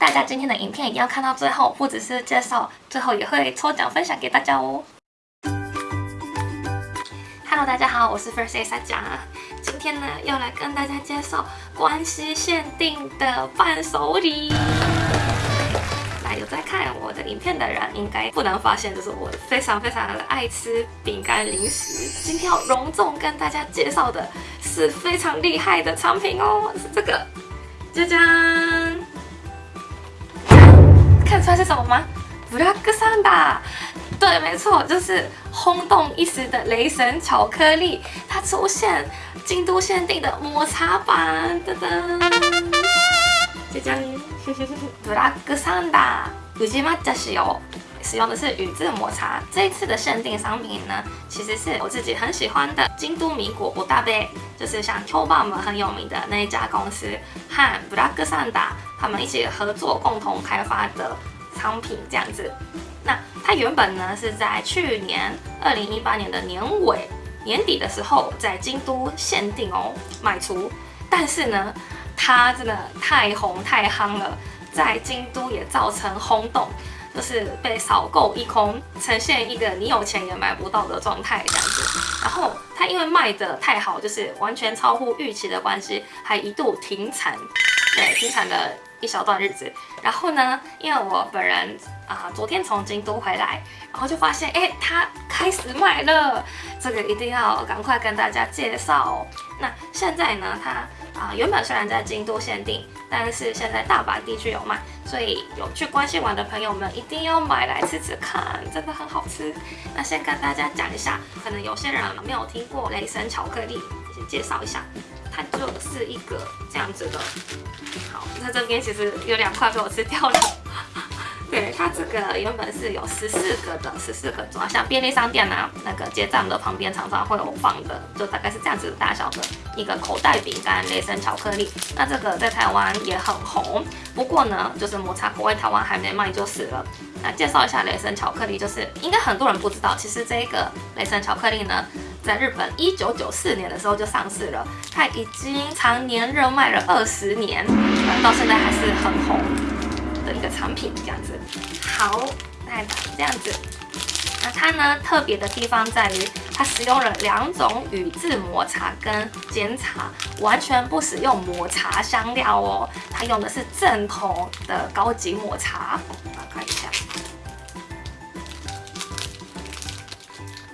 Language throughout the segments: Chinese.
大家今天的影片一定要看到最后，不只是介绍，最后也会抽奖分享给大家哦。Hello，大家好，我是 First A 萨佳，今天呢要来跟大家介绍关西限定的伴手礼。那有在看我的影片的人，应该不难发现，就是我非常非常的爱吃饼干零食。今天要隆重跟大家介绍的是非常厉害的产品哦，是这个，짜 잔！ 看出来是什么吗？ブラックサンダー。对，没错，就是轰动一时的雷神巧克力，它出现京都限定的抹茶版，噔噔，就这样。ブラックサンダー宇治抹茶使用， 使用的是宇治抹茶。这一次的限定商品呢，其实是我自己很喜欢的京都米果不大杯，就是像 Q 棒们很有名的那一家公司和ブラックサンダー他们一起合作共同开发的商品，这样子。那它原本呢是在去年二零一八年的年尾年底的时候，在京都限定哦卖出，但是呢。它真的太红太夯了，在京都也造成轰动， 就是被扫购一空，呈现一个你有钱也买不到的状态这样子。然后它因为卖的太好，就是完全超乎预期的关系，还一度停产，对，停产了一小段日子。然后呢，因为我本人啊，昨天从京都回来，然后就发现，哎，它开始卖了，这个一定要赶快跟大家介绍。那现在呢，它。啊，原本虽然在京都限定，但是现在大阪地区有卖，所以有去关西玩的朋友们一定要买来吃吃看，真的很好吃。那先跟大家讲一下，可能有些人没有听过雷神巧克力，先介绍一下，它就是一个这样子的。好，它这边其实有两块被我吃掉了。对它这个原本是有十四个的，十四个装，像便利商店啊，那个结账的旁边常常会有放的，就大概是这样子大小的一个口袋饼干，雷神巧克力。那这个在台湾也很红，不过呢，就是抹茶口味台湾还没卖就是了。那介绍一下雷神巧克力，就是应该很多人不知道，其实这个雷神巧克力呢，在日本一九九四年的时候就上市了，它已经常年热卖了二十年，到现在还是很红的。一个产品这样子，好，再长这样子。那它呢特别的地方在于，它使用了两种宇治抹茶跟煎茶，完全不使用抹茶香料哦。它用的是正统的高级抹茶。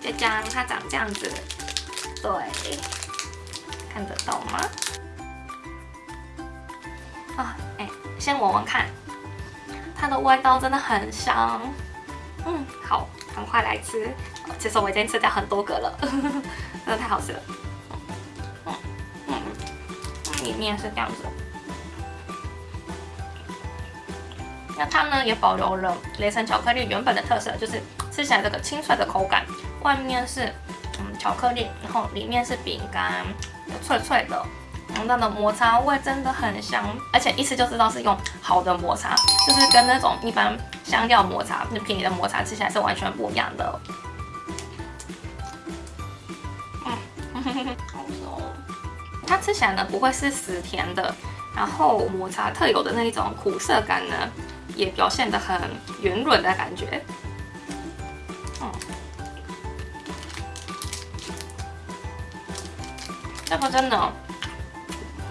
就将它长这样子，对，看得到吗？啊，哎，先闻闻看。它的味道真的很香，嗯，好，赶快来吃。其实我已经吃掉很多个了，真的太好吃了。嗯嗯，里面是这样子。那它呢也保留了雷神巧克力原本的特色，就是吃起来这个清脆的口感，外面是嗯巧克力，然后里面是饼干，脆脆的。它的抹茶味真的很香，而且一吃就知道是用好的抹茶，就是跟那种一般香料抹茶、那便宜的抹茶吃起来是完全不一样的。它吃起来呢不会是死甜的，然后抹茶特有的那一种苦涩感呢，也表现得很圆润的感觉。这个真的。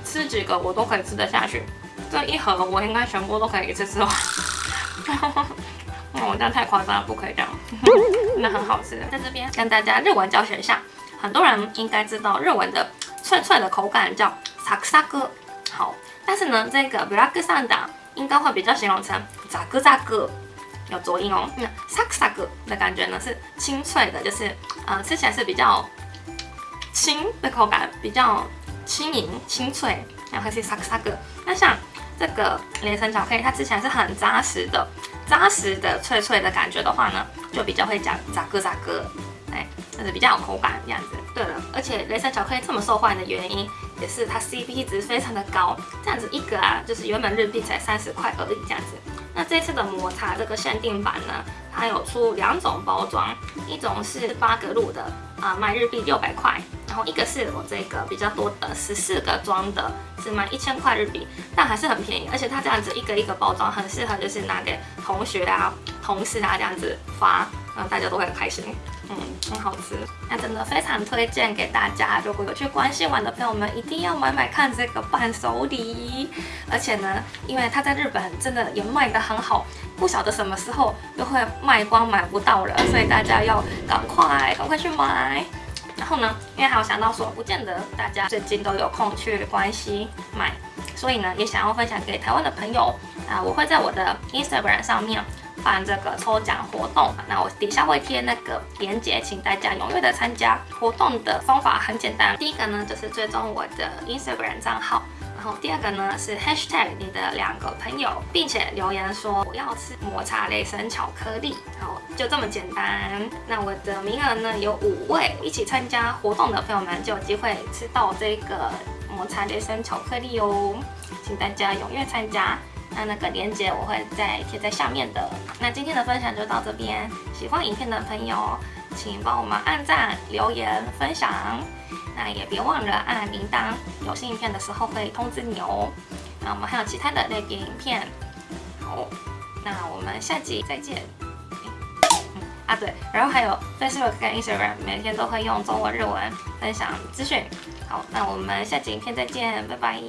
吃几个我都可以吃得下去，这一盒我应该全部都可以一次吃完。我这样太夸张了，不可以这样。那很好吃，在这边跟大家日文教学一下。很多人应该知道日文的脆脆的口感叫萨克萨克，好，但是呢，这个 black s a n d 应该会比较形容成扎克扎克，有浊音哦。那萨克萨克的感觉呢是清脆的，就是呃吃起来是比较轻的口感，比较。轻盈、清脆，然后是沙克沙克。那像这个雷神巧克力，它吃起来是很扎实的，扎实的、脆脆的感觉的话呢，就比较会讲扎哥扎哥，哎，就是比较有口感这样子。对了，而且雷神巧克力这么受欢迎的原因，也是它 CP 值非常的高，这样子一个啊，就是原本日币才三十块而已这样子。那这次的抹茶这个限定版呢，它有出两种包装，一种是八格路的啊，卖日币六百块。然后一个是我这个比较多的十四个装的，只卖一千块日币，但还是很便宜，而且它这样子一个一个包装，很适合就是拿给同学啊、同事啊这样子发，然后大家都会很开心。嗯，很好吃，那真的非常推荐给大家。如果有去关西玩的朋友们，一定要买买看这个伴手礼。而且呢，因为它在日本真的也卖得很好，不晓得什么时候又会卖光买不到了，所以大家要赶快赶快去买。然后呢，因为还有想到说，不见得大家最近都有空去关西买，所以呢，也想要分享给台湾的朋友啊，我会在我的 Instagram 上面。办这个抽奖活动，那我底下会贴那个链接，请大家踊跃的参加。活动的方法很简单，第一个呢就是追踪我的 Instagram 账号，然后第二个呢是 Hashtag 你的两个朋友，并且留言说我要吃抹茶雷神巧克力，好，就这么简单。那我的名额呢有五位，一起参加活动的朋友们就有机会吃到这个抹茶雷神巧克力哦，请大家踊跃参加。那那个链接我会再贴在下面的。那今天的分享就到这边，喜欢影片的朋友，请帮我们按赞、留言、分享。那也别忘了按铃铛，有新影片的时候会通知你哦。那我们还有其他的类别影片。好，那我们下集再见。啊对，然后还有 Facebook 跟 Instagram 每天都会用中文、日文分享资讯。好，那我们下集影片再见，拜拜。